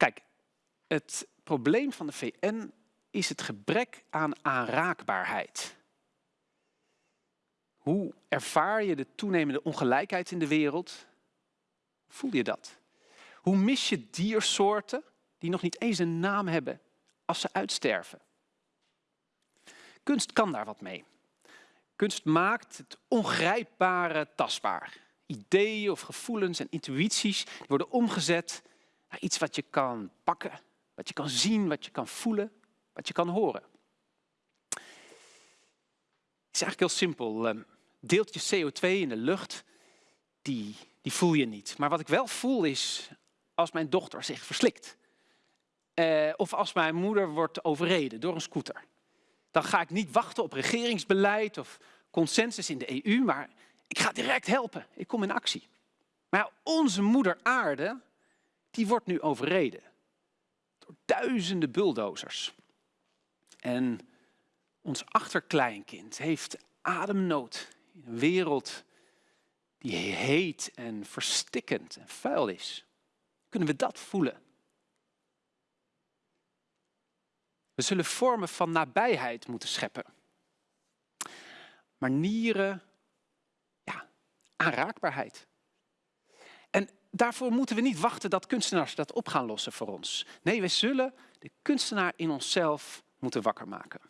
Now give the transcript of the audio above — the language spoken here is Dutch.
Kijk, het probleem van de VN is het gebrek aan aanraakbaarheid. Hoe ervaar je de toenemende ongelijkheid in de wereld? Voel je dat? Hoe mis je diersoorten die nog niet eens een naam hebben als ze uitsterven? Kunst kan daar wat mee. Kunst maakt het ongrijpbare tastbaar. Ideeën of gevoelens en intuïties worden omgezet iets wat je kan pakken, wat je kan zien, wat je kan voelen, wat je kan horen. Het is eigenlijk heel simpel. Ehm, deeltjes CO2 in de lucht, die, die voel je niet. Maar wat ik wel voel is als mijn dochter zich verslikt. Eh, of als mijn moeder wordt overreden door een scooter. Dan ga ik niet wachten op regeringsbeleid of consensus in de EU, maar ik ga direct helpen. Ik kom in actie. Maar onze moeder aarde, die wordt nu overreden. Door duizenden bulldozers. En ons achterkleinkind heeft ademnood in een wereld die heet en verstikkend en vuil is. Kunnen we dat voelen? We zullen vormen van nabijheid moeten scheppen. Manieren, ja, aanraakbaarheid. En daarvoor moeten we niet wachten dat kunstenaars dat op gaan lossen voor ons. Nee, we zullen de kunstenaar in onszelf moeten wakker maken.